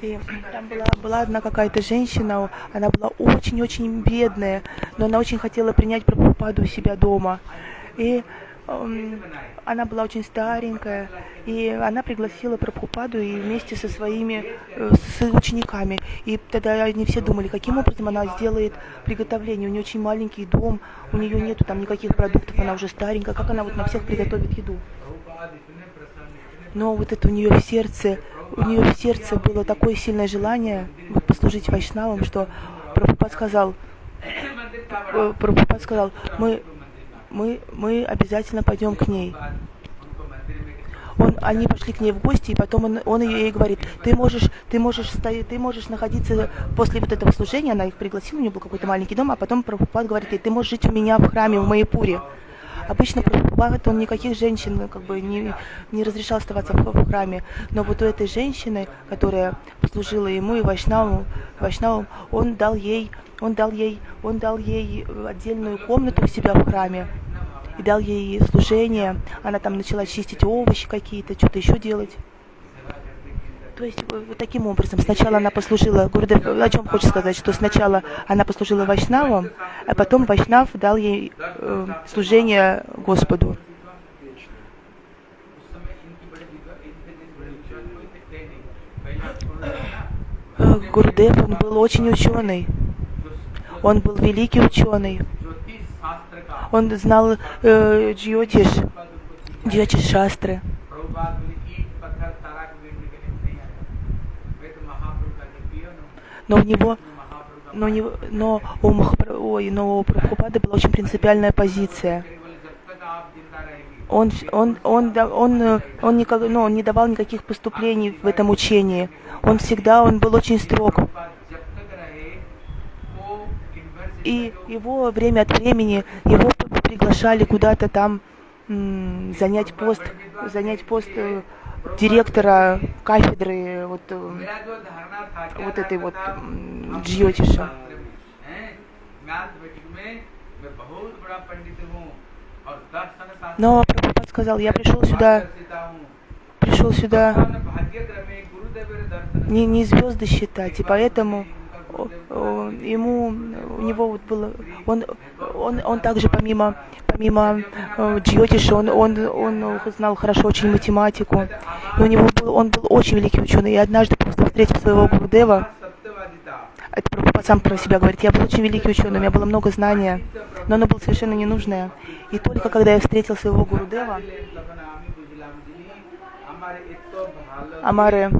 И там была, была одна какая-то женщина, она была очень-очень бедная, но она очень хотела принять Прабхупаду у себя дома. И она была очень старенькая, и она пригласила Прабхупаду и вместе со своими э, с учениками. И тогда они все думали, каким образом она сделает приготовление. У нее очень маленький дом, у нее нету там никаких продуктов, она уже старенькая, как она вот на всех приготовит еду. Но вот это у нее в сердце, у нее в сердце было такое сильное желание послужить вайшнавам, что Прабхупад сказал, э, Прабхупад сказал, мы мы, мы обязательно пойдем к ней. Он, они пошли к ней в гости, и потом он, он ей говорит, ты можешь, ты можешь стоять, ты можешь находиться после вот этого служения, она их пригласила, у нее был какой-то маленький дом, а потом Прабхупад говорит ей, ты можешь жить у меня в храме, в Майяпуре. Обычно Прабхупад, он никаких женщин как бы не, не разрешал оставаться в, в храме, но вот у этой женщины, которая послужила ему и Вайшнаву, Вайшнаву он дал ей он дал ей, он дал ей отдельную комнату у себя в храме и дал ей служение. Она там начала чистить овощи какие-то, что-то еще делать. То есть вот таким образом, сначала она послужила, Гурдев, о чем хочешь сказать, что сначала она послужила Вайшнавам, а потом Вайшнав дал ей э, служение Господу. Э, Гурдев, он был очень ученый. Он был великий ученый. Он знал э, джиотиш, джиотиш шастры. Но у него, но, него, но у Махапра, ой, но у Прабхупады была очень принципиальная позиция. Он, он, он, он, он, он, никак, ну, он не давал никаких поступлений в этом учении. Он всегда, он был очень строг и его время от времени, его приглашали куда-то там занять пост, занять пост э, директора кафедры вот, э, вот этой вот Джиотиша. Но Прабхупад сказал, я пришел сюда, пришел сюда не, не звезды считать, и поэтому ему, у него вот было, он, он, он также помимо, помимо э, джиотиша, он, он, он знал хорошо очень математику, и у него был, он был очень великий ученый, и однажды просто встретил своего Гурдева, это Прабхупад сам про себя говорит, я был очень великий ученый, у меня было много знания, но оно было совершенно ненужное. И только когда я встретил своего Гурудева, Амары,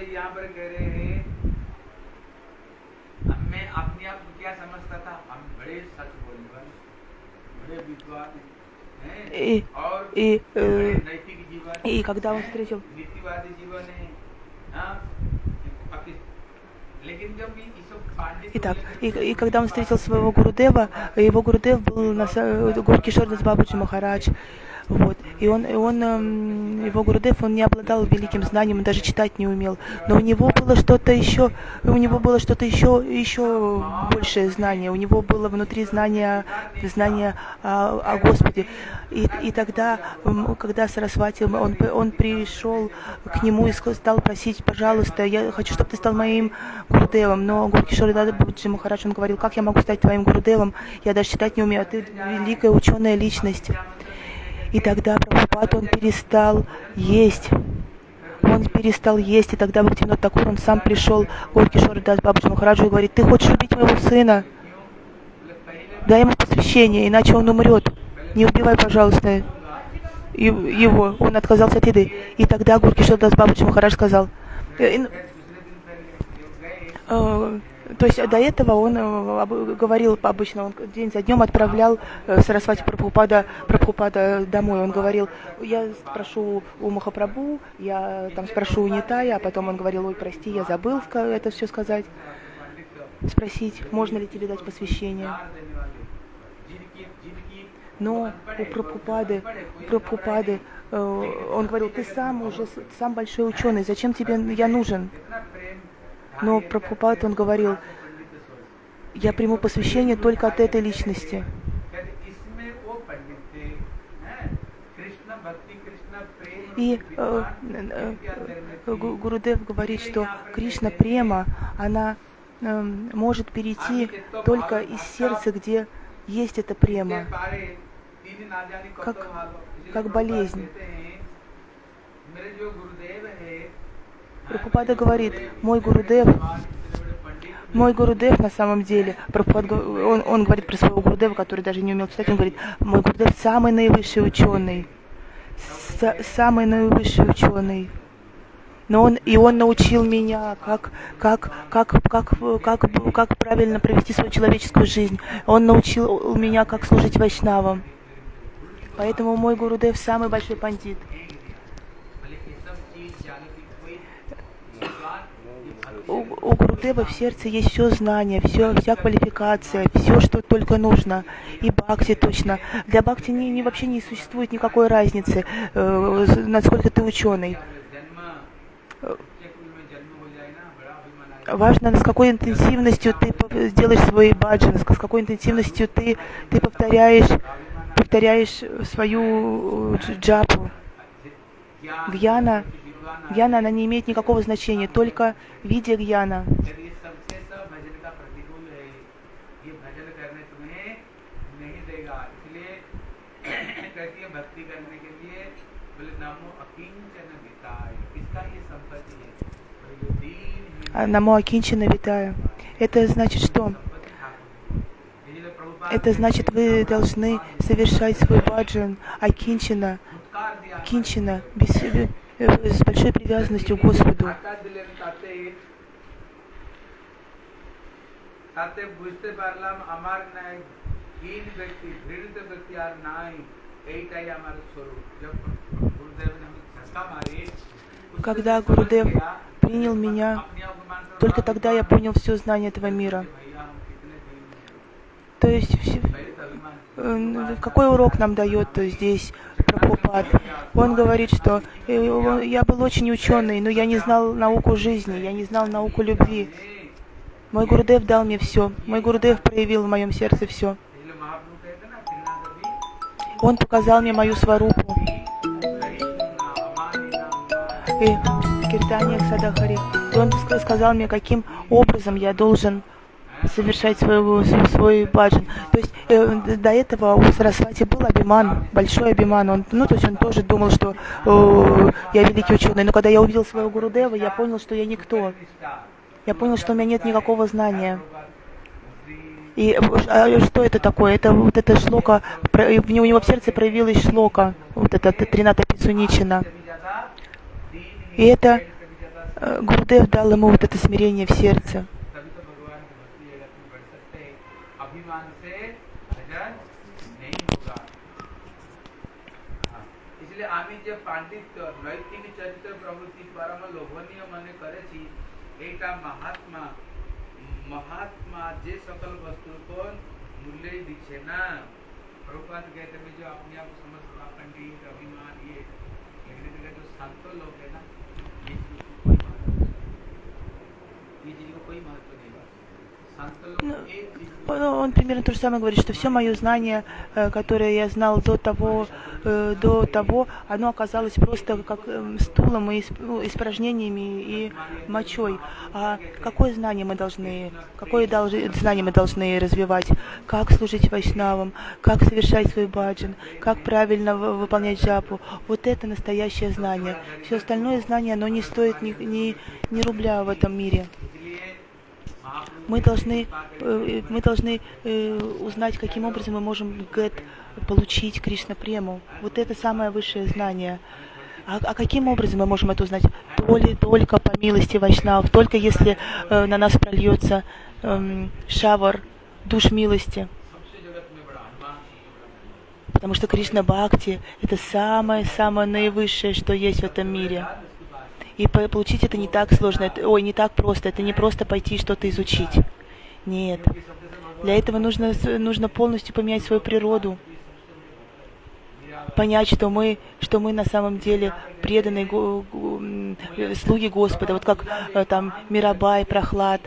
यहाँ पर कह रहे हैं मैं अपने आप को क्या समझता था हम बड़े सच बोलने वाले बड़े विद्वान и, и, э, и когда он встретил Итак, и, и когда он встретил своего Гурудева, его Гурудев был на горке Шордас Бабаджи Махарадж, вот. И он, и он, эм, его Гурудев, он не обладал великим знанием, он даже читать не умел. Но у него было что-то еще, у него было что-то еще, еще большее знание. У него было внутри знание, знание о, о Господе. И, и тогда, когда Сарасвати, он, он пришел к нему и стал просить, пожалуйста, я хочу, чтобы ты стал моим Гурудевом. Но Гаур Кишор Дас Бабаджи Махарадж, он говорил, как я могу стать твоим Гурудевом? Я даже читать не умею, а ты великая ученая личность. И тогда Прабхупад, он перестал есть. Он перестал есть, и тогда Бхактинот Такур, он сам пришел к Горкишору Дас Бабаджи Махараджу и говорит, ты хочешь убить моего сына? Дай ему посвящение, иначе он умрет. Не убивай, пожалуйста, его. Он отказался от еды. И тогда Гуркишор Дас Бабаджи Махарадж сказал, «Э, э, то есть до этого он э, говорил обычно, он день за днем отправлял э, Сарасвати Прабхупада, Прабхупада домой. Он говорил, я спрошу у Махапрабху, я там спрошу у Нитая, а потом он говорил, ой, прости, я забыл это все сказать. Спросить, можно ли тебе дать посвящение. Но у Прабхупады, Прабхупады э, он говорил, ты сам уже, сам большой ученый, зачем тебе я нужен? Но Прабхупад, он говорил, я приму посвящение только от этой личности. И э, э, Гурудев говорит, что Кришна према, она эм, может перейти только из сердца, где есть эта према, как, как болезнь. Прабхупада говорит, мой Гурудев, мой Гурудев на самом деле, он, он говорит про своего Гурудева, который даже не умел читать, он говорит, мой Гурудев самый наивысший ученый, самый наивысший ученый. Но он, и он научил меня, как, как, как, как, как, как правильно провести свою человеческую жизнь. Он научил меня, как служить вайшнавам. Поэтому мой Гурудев самый большой пандит. У, Гурудева в сердце есть все знание, все, вся квалификация, все, что только нужно. И бхакти точно. Для бхакти не, не, вообще не существует никакой разницы, э, насколько ты ученый. Важно, с какой интенсивностью ты сделаешь свой баджан, с какой интенсивностью ты, ты повторяешь, повторяешь свою э, джапу. Гьяна Гьяна, она не имеет никакого значения, только видя гьяна. Намо Акинчина Витая. Это значит что? Это значит, вы должны совершать свой баджан Акинчина, Кинчина, без, с большой привязанностью к Господу. তাতে বুঝতে পারলাম আমার নাই হীন ব্যক্তি ঘৃণিত ব্যক্তি আর নাই এইটাই আমার স্বরূপ যখন গুরুদেব Когда Гурудев принял меня, только тогда я понял все знание этого мира. То есть, э, какой урок нам дает то здесь Прабхупад. Он говорит, что э, я был очень ученый, но я не знал науку жизни, я не знал науку любви. Мой Гурдев дал мне все. Мой Гурдев проявил в моем сердце все. Он показал мне мою сварупу. И Киртания Садахари. Он сказал мне, каким образом я должен совершать свой, свой баджан. То есть э, до этого у Сарасвати был Абиман, большой Абиман. Он, ну, то есть он тоже думал, что э, я великий ученый. Но когда я увидел своего Гурудева, я понял, что я никто. Я понял, что у меня нет никакого знания. И а что это такое? Это вот это шлока, у него в сердце проявилась шлока, вот это Трината Пицуничина. И это э, Гурудев дал ему вот это смирение в сердце. જે પાંડિત નૈતિક ચરિત્ર પ્રવૃત્તિ દ્વારામાં લોભનીય મને કરે છે, એટા મહાત્મા મહાત્મા જે સકલ વસ્તુ કોણ મૂલ્ય દીક્ષે ના. પ્રભુપાદ કહે તમે જો अपने आप समझता पंडित अभिमान ये लेकिन का जो संतो लोग है ना ये चीज को कोई Ну, ну, он примерно то же самое говорит, что все мое знание, э, которое я знал до того, э, до того, оно оказалось просто как эм, стулом и ну, испражнениями и мочой. А какое знание мы должны, какое знание мы должны развивать? Как служить вайшнавам? Как совершать свой баджин? Как правильно выполнять джапу? Вот это настоящее знание. Все остальное знание, оно не стоит ни, ни, ни рубля в этом мире мы должны, э, мы должны э, узнать, каким образом мы можем гэт получить Кришна прему. Вот это самое высшее знание. А, а каким образом мы можем это узнать? Только, только по милости Вайшнав, только если э, на нас прольется э, шавар душ милости. Потому что Кришна Бхакти — это самое-самое наивысшее, что есть в этом мире. И получить это не так сложно, это, ой, не так просто. Это не просто пойти что-то изучить. Нет. Для этого нужно, нужно полностью поменять свою природу. Понять, что мы, что мы на самом деле преданные слуги Господа. Вот как э, там Мирабай, Прохлад.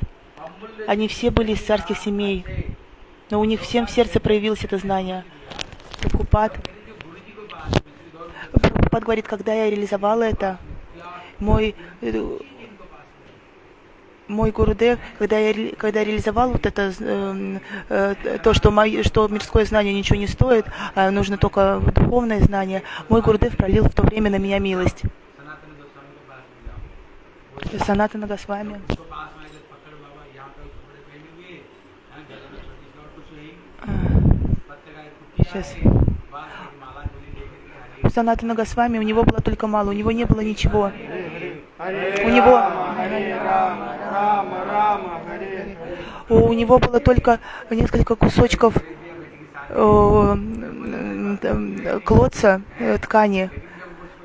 Они все были из царских семей. Но у них всем в сердце проявилось это знание. Прабхупад Прабхупад говорит, когда я реализовал это, мой э, мой Гурудев, когда я когда реализовал вот это э, э, то, что, мои, что мирское знание ничего не стоит, а нужно только духовное знание, мой Гурудев пролил в то время на меня милость. Санатана Госвами. Сейчас. Санатана Госвами у него было только мало, у него не было ничего. У него у него было только несколько кусочков э, клотца э, ткани,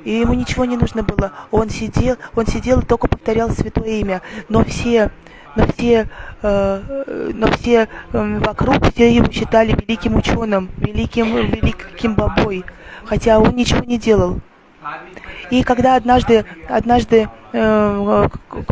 и ему ничего не нужно было. Он сидел, он сидел и только повторял святое имя. Но все, но все, э, но все э, вокруг все его считали великим ученым, великим, великим бабой, хотя он ничего не делал. И когда однажды, однажды э,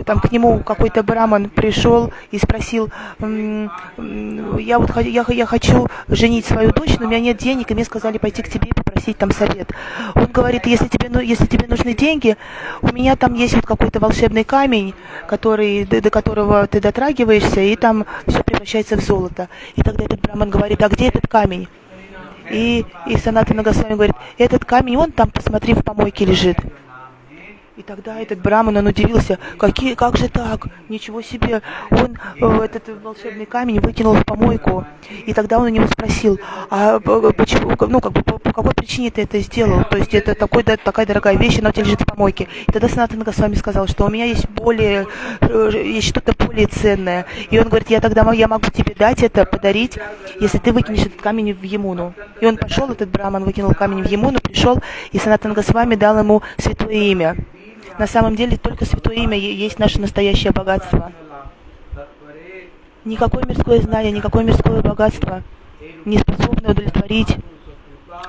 там к нему какой-то браман пришел и спросил, я вот я, я хочу женить свою дочь, но у меня нет денег, и мне сказали пойти к тебе и попросить там совет. Он говорит, если тебе, ну, если тебе нужны деньги, у меня там есть вот какой-то волшебный камень, который, до, до которого ты дотрагиваешься, и там все превращается в золото. И тогда этот браман говорит, а где этот камень? И, и Санатана Госвами говорит, этот камень, он там, посмотри, в помойке лежит. И тогда этот Браман, он удивился, какие, как же так, ничего себе. Он э, этот волшебный камень выкинул в помойку. И тогда он у него спросил, а почему, ну, как бы, по, по какой причине ты это сделал? То есть это такой, да, такая дорогая вещь, она у тебя лежит в помойке. И тогда Санатан Госвами сказал, что у меня есть более, э, есть что-то более ценное. И он говорит, я тогда я могу тебе дать это, подарить, если ты выкинешь этот камень в Емуну. И он пошел, этот Браман выкинул камень в Емуну, пришел, и Санатан Госвами дал ему святое имя. На самом деле только Святое Имя есть наше настоящее богатство. Никакое мирское знание, никакое мирское богатство не способно удовлетворить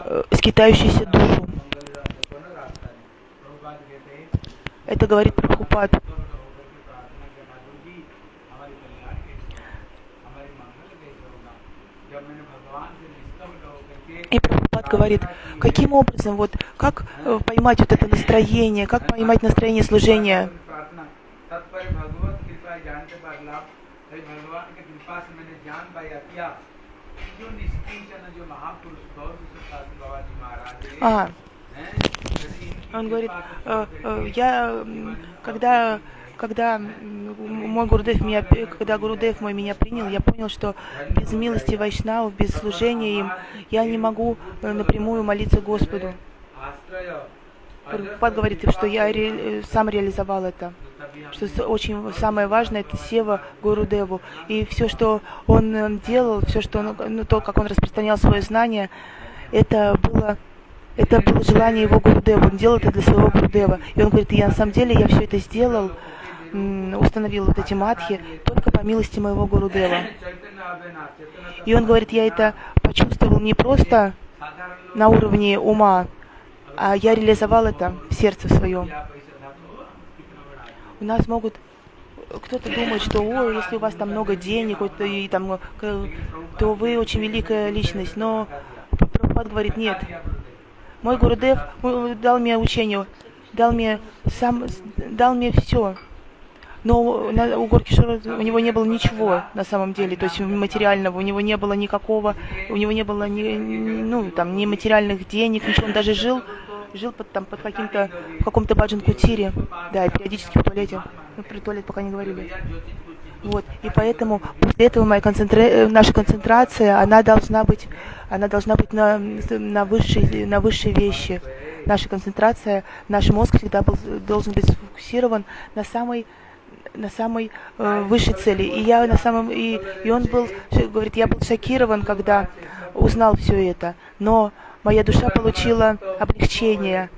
э, скитающуюся душу. Это говорит Прабхупад. И говорит, каким образом, вот, как э, поймать вот это настроение, как поймать настроение служения. А, он говорит, э, э, я, когда когда мой Гурудев меня, когда Гурудев мой меня принял, я понял, что без милости Вайшнавов, без служения им, я не могу э, напрямую молиться Господу. Прабхупад говорит, что я ре, сам реализовал это. Что очень самое важное, это сева Гурудеву. И все, что он делал, все, что он, ну, то, как он распространял свое знание, это было это было желание его Гурудева. Он делал это для своего Гурудева. И он говорит, я на самом деле, я все это сделал установил вот эти матхи только по милости моего Гурудева. И он говорит, я это почувствовал не просто на уровне ума, а я реализовал это в сердце своем. У нас могут кто-то думает, что о, если у вас там много денег, то, и, там, то вы очень великая личность. Но Прабхупад говорит, нет. Мой Гурудев дал мне учение, дал мне сам, дал мне все но на, у Горкишора у него не было ничего на самом деле, то есть материального, у него не было никакого, у него не было ни, ну, там, ни материальных денег, ничего, он даже жил, жил под, там, под каким-то, в каком-то баджан-кутире, да, и периодически в туалете, ну, при туалете пока не говорили. Вот, и поэтому после этого моя концентра... наша концентрация, она должна быть, она должна быть на, на, высшей, на высшие вещи. Наша концентрация, наш мозг всегда был, должен быть сфокусирован на самой на самой э, высшей цели. И я на самом и, и он был, говорит, я был шокирован, когда узнал все это. Но моя душа получила облегчение.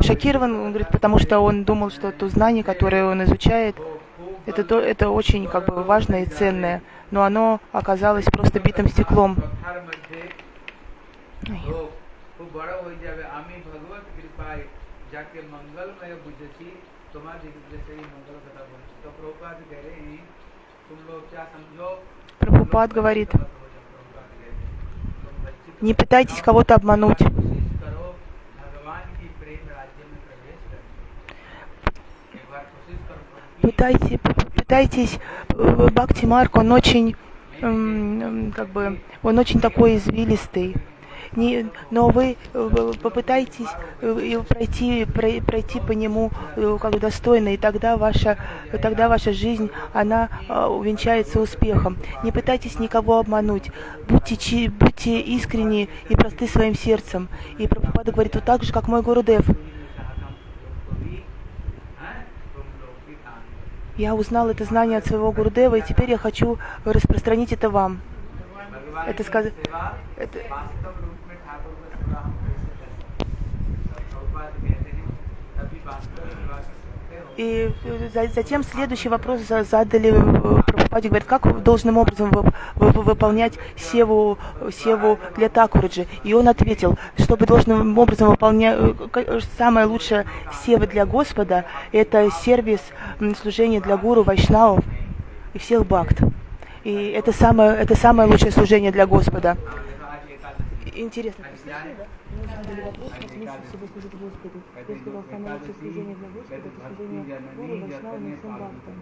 Шокирован, он говорит, потому что он думал, что то знание, которое он изучает, это, то, это очень как бы важное и ценное, но оно оказалось просто битым стеклом. Ой. Прабхупад говорит, Не пытайтесь кого-то обмануть. Пытайтесь, пытайтесь, э, Бхакти Марк, он очень, как бы, он очень такой извилистый не, но вы э, попытайтесь э, пройти, пройти по нему э, как достойно, и тогда ваша, тогда ваша жизнь, она увенчается успехом. Не пытайтесь никого обмануть, будьте, будьте искренни и просты своим сердцем. И Прабхупада говорит, вот так же, как мой Гурудев. Я узнал это знание от своего Гурудева, и теперь я хочу распространить это вам. Это сказать... Это... И затем следующий вопрос задали э, Прабхупаде, говорит, как должным образом выполнять севу, севу для Такураджи. И он ответил, чтобы должным образом выполнять, э, самая лучшая сева для Господа, это сервис служения для гуру, вайшнавов и всех бхакт. И это самое, это самое лучшее служение для Господа. Интересно, задали вопрос, как лучше всего служить Господу. Я сказал, самое лучшее служение для Господа, это служение Гуру, Вайшнавам и всем бхактам.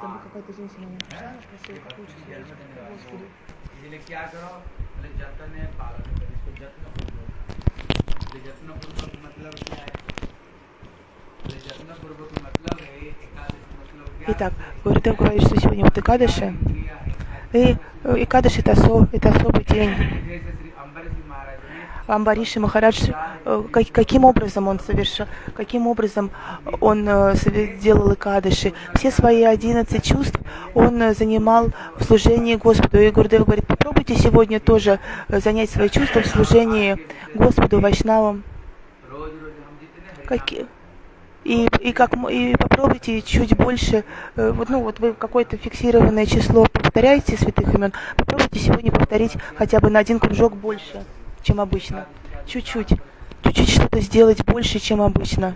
Там какая-то женщина мне пришла, она спросила, как лучше служить Господу. इसलिए क्या करो बोले जतन है पालन करो इसको जत्न पूर्वक जत्न पूर्वक मतलब क्या है Итак, Гурдев говорит, что сегодня вот Экадыши, и, и Кадыш это, осо, это особый день. Амбариши Махарадж, э, каким образом он совершил, каким образом он э, делал Икадыши. Все свои одиннадцать чувств он э, занимал в служении Господу. И Гурдев говорит, попробуйте сегодня тоже занять свои чувства в служении Господу, Вайшнавам. Какие? И, и, как, и попробуйте чуть больше, э, вот, ну вот вы какое-то фиксированное число повторяете святых имен, попробуйте сегодня повторить хотя бы на один кружок больше, чем обычно. Чуть-чуть. Чуть-чуть что-то сделать больше, чем обычно.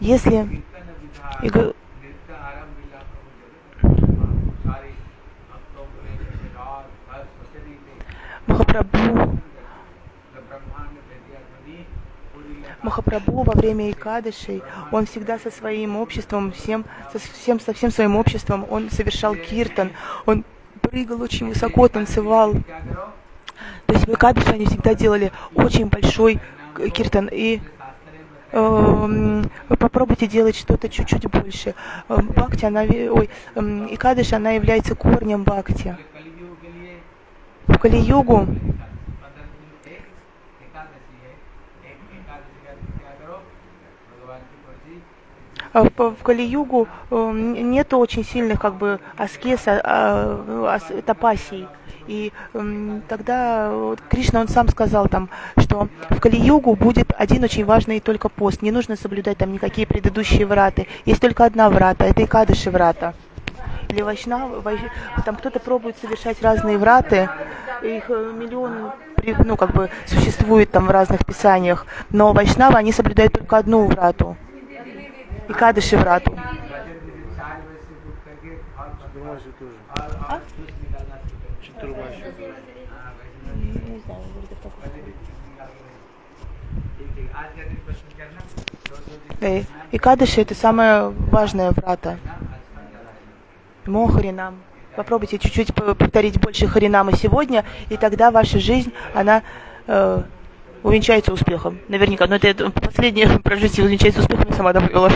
Если... И, Махапрабху Махапрабху во время Икадышей, он всегда со своим обществом, всем, со, всем, со всем своим обществом, он совершал киртан, он прыгал очень высоко, танцевал. То есть в Икадыше они всегда делали очень большой киртан. И э, попробуйте делать что-то чуть-чуть больше. Эм, бхакти, она, ой, э, Икадыш, она является корнем Бхакти. В Кали-югу А в Кали-югу эм, нет очень сильных как бы аскез, а, а, тапасий. И э, тогда Кришна, он сам сказал там, что в Кали-югу будет один очень важный только пост. Не нужно соблюдать там никакие предыдущие враты. Есть только одна врата, это Икадыши врата. Или Вайшнав, вайш... там кто-то пробует совершать разные враты, их э, миллион ну, как бы существует там в разных писаниях, но Вайшнавы, они соблюдают только одну врату и кадыши врату. А? И кадыши это самая важная врата. Мохаринам. Попробуйте чуть-чуть повторить больше харинамы сегодня, и тогда ваша жизнь, она э, увенчается успехом. Наверняка. Но это, это последнее прожитие увенчается успехом, я сама добавила.